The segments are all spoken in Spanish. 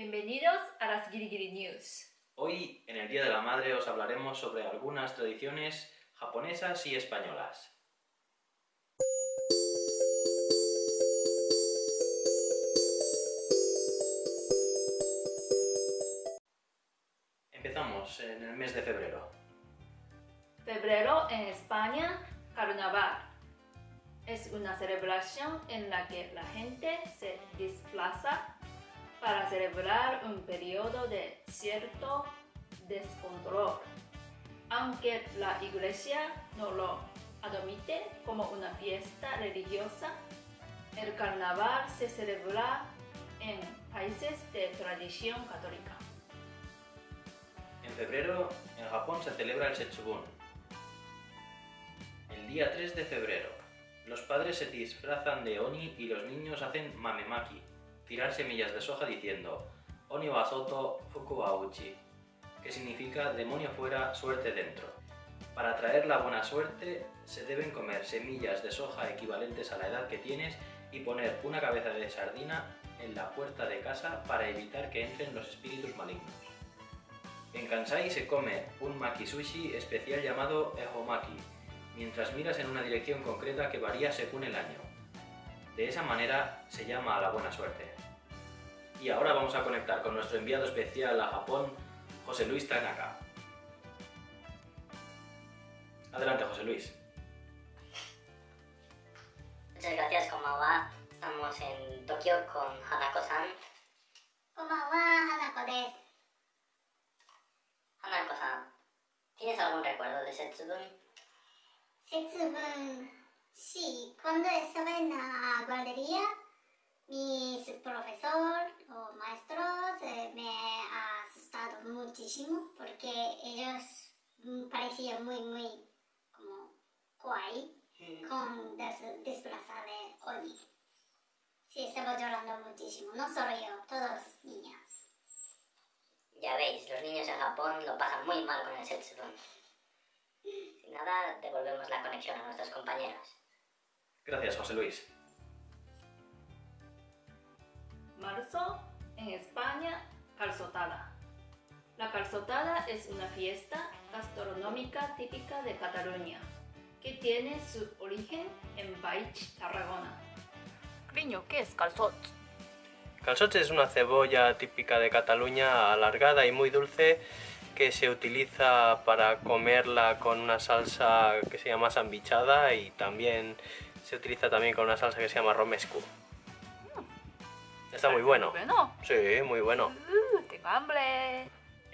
Bienvenidos a las Girigiri News. Hoy, en el Día de la Madre, os hablaremos sobre algunas tradiciones japonesas y españolas. Empezamos en el mes de febrero. Febrero en España, carnaval. Es una celebración en la que la gente se disfraza para celebrar un periodo de cierto descontrol. Aunque la iglesia no lo admite como una fiesta religiosa, el carnaval se celebra en países de tradición católica. En febrero, en Japón se celebra el Setsubun. El día 3 de febrero, los padres se disfrazan de Oni y los niños hacen mamemaki, tirar semillas de soja diciendo Oni wa soto, fuku uchi, que significa demonio fuera, suerte dentro. Para traer la buena suerte se deben comer semillas de soja equivalentes a la edad que tienes y poner una cabeza de sardina en la puerta de casa para evitar que entren los espíritus malignos. En Kansai se come un maki sushi especial llamado ehomaki, mientras miras en una dirección concreta que varía según el año. De esa manera se llama a la buena suerte. Y ahora vamos a conectar con nuestro enviado especial a Japón, José Luis Tanaka. Adelante, José Luis. Muchas gracias, Komawa. Estamos en Tokio con Hanako-san. Komawa, Hanako des. Hanako-san, ¿tienes algún recuerdo de Setsubun? Setsubun... Sí, cuando estaba en la guardería, mis profesores muchísimo porque ellos mm, parecían muy, muy como kawaii con des- disfrazar de Oni. Sí, estaba llorando muchísimo, no solo yo, todos niños. Ya veis, los niños en Japón lo pasan muy mal con el Setsubun. Sin nada, devolvemos la conexión a nuestros compañeros. Gracias, José Luis. Marzo, en España, calzotada. La calzotada es una fiesta gastronómica típica de Cataluña, que tiene su origen en Baich, Tarragona. Cariño, ¿qué es calzot? Calzots es una cebolla típica de Cataluña, alargada y muy dulce, que se utiliza para comerla con una salsa que se llama sambichada y también se utiliza también con una salsa que se llama romescu. Está muy bueno. Bueno, Sí, muy bueno. uh, tengo hambre.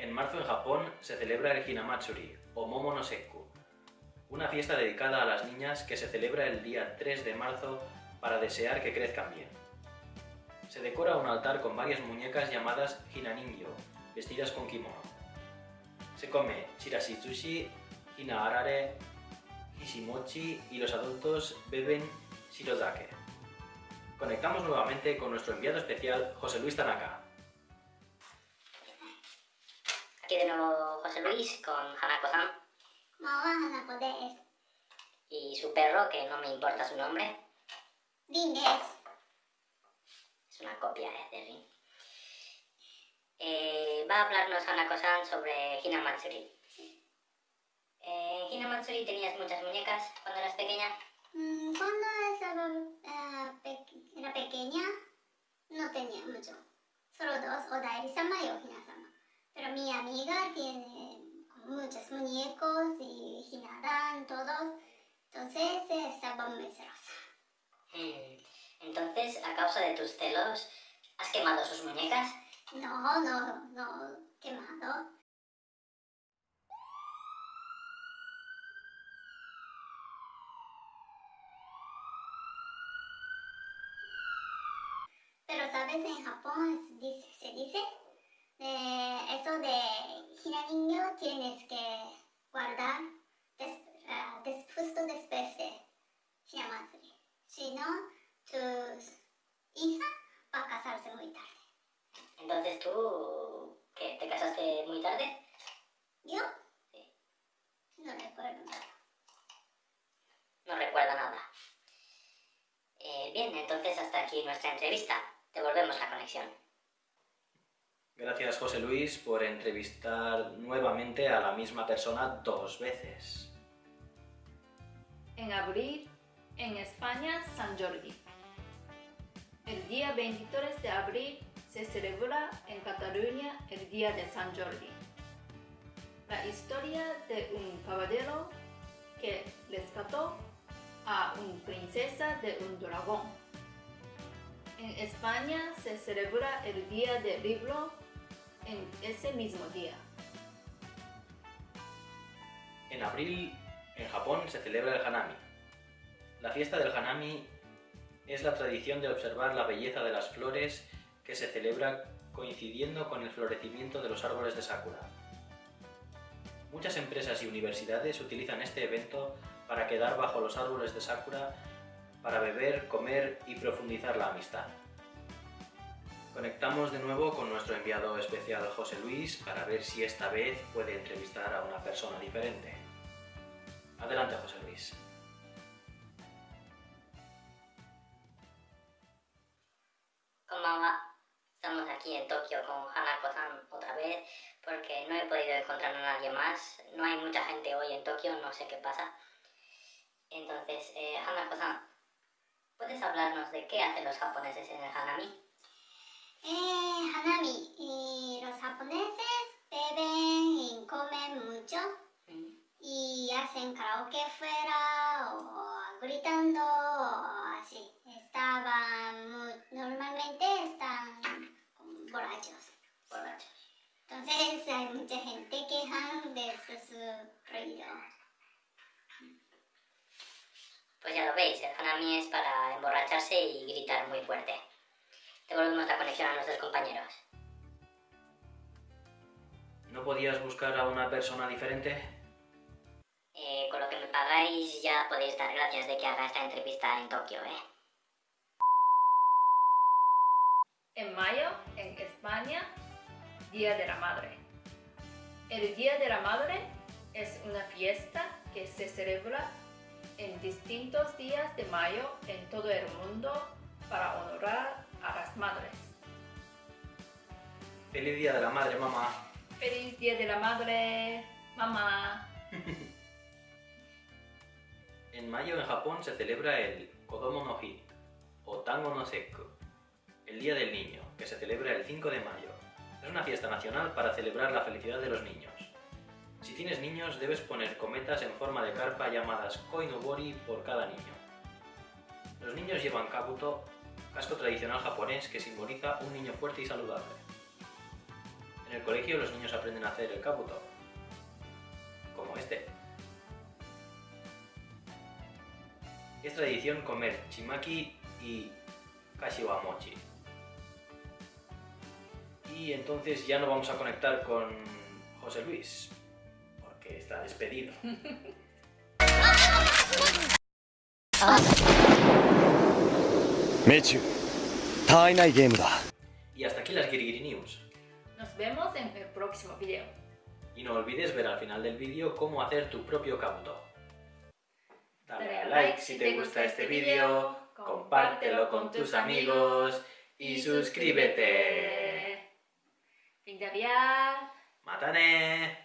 En marzo en Japón se celebra el Hinamatsuri, o Momo no Sekku, una fiesta dedicada a las niñas que se celebra el día 3 de marzo para desear que crezcan bien. Se decora un altar con varias muñecas llamadas Hinaningyo, vestidas con kimono. Se come hina hishimochi y los adultos beben shirozake. Conectamos nuevamente con nuestro enviado especial José Luis Tanaka. de nuevo José Luis con Hanako-san. Hanako des. Y su perro, que no me importa su nombre. Rin Es una copia eh, de Rin. Eh, va a hablarnos Hanako-san sobre Hina Matsuri. Sí. Eh, Hina Matsuri tenías muchas muñecas cuando eras pequeña. Mm, cuando estaba, uh, pe era pequeña, no tenía mucho. Solo dos, Odairi-sama y Ohina-sama. Pero mi amiga tiene muchos muñecos y Hinadan, todos. Entonces eh, estaba muy celosa. Hmm, Entonces, a causa de tus celos, ¿has quemado sus muñecas? No, no, no, quemado. Pero sabes, en Japón dice- se dice, eh, eso de Hinaningyo tienes que guardar des, ah, des- justo después de Hinamatsuri. Si no, tu hija va a casarse muy tarde. Entonces tú, ¿qué? ¿Te casaste muy tarde? ¿Yo? Sí. No recuerdo nada. No recuerdo nada. Eh, bien, entonces hasta aquí nuestra entrevista. Devolvemos la conexión. Gracias José Luis por entrevistar nuevamente a la misma persona dos veces. En abril, en España, San Jordi. El día 23 de abril se celebra en Cataluña el Día de San Jordi. La historia de un caballero que rescató a una princesa de un dragón. En España se celebra el Día del Libro en ese mismo día. En abril, en Japón, se celebra el Hanami. La fiesta del Hanami es la tradición de observar la belleza de las flores que se celebra coincidiendo con el florecimiento de los árboles de Sakura. Muchas empresas y universidades utilizan este evento para quedar bajo los árboles de Sakura para beber, comer y profundizar la amistad. Conectamos de nuevo con nuestro enviado especial José Luis para ver si esta vez puede entrevistar a una persona diferente. Adelante José Luis. Konbanwa. Estamos aquí en Tokio con Hanako-san otra vez porque no he podido encontrar a nadie más. No hay mucha gente hoy en Tokio, no sé qué pasa. Entonces, eh, Hanako-san, ¿puedes hablarnos de qué hacen los japoneses en el Hanami? Eh, Hanami, y los japoneses beben y comen mucho y hacen karaoke fuera o gritando o así. Estaban muy- normalmente están borrachos. Borrachos. Entonces hay mucha gente que de sus ruido. Pues ya lo veis, el Hanami es para emborracharse y gritar muy fuerte. Devolvemos la conexión a nuestros compañeros. ¿No podías buscar a una persona diferente? Eh, con lo que me pagáis ya podéis dar gracias de que haga esta entrevista en Tokio, ¿eh? En mayo, en España, Día de la Madre. El Día de la Madre es una fiesta que se celebra en distintos días de mayo en todo el mundo para honorar a las madres. Feliz Día de la Madre, mamá. ¡Feliz Día de la Madre, mamá! En mayo en Japón se celebra el Kodomo no Hi, o Tango no Sekku, el Día del Niño, que se celebra el 5 de mayo. Es una fiesta nacional para celebrar la felicidad de los niños. Si tienes niños, debes poner cometas en forma de carpa llamadas koinobori por cada niño. Los niños llevan kabuto, casco tradicional japonés que simboliza un niño fuerte y saludable. En el colegio los niños aprenden a hacer el kabuto, como este. Es tradición comer chimaki y kashiwamochi. Y entonces ya no vamos a conectar con José Luis, porque está despedido. Mechu, Tainai Game. Y hasta aquí las Girigiri News. Nos vemos en el próximo video. Y no olvides ver al final del vídeo cómo hacer tu propio Kabuto. Dale a like si te gusta este, este video, compártelo con tus amigos y suscríbete. Fin de Matane.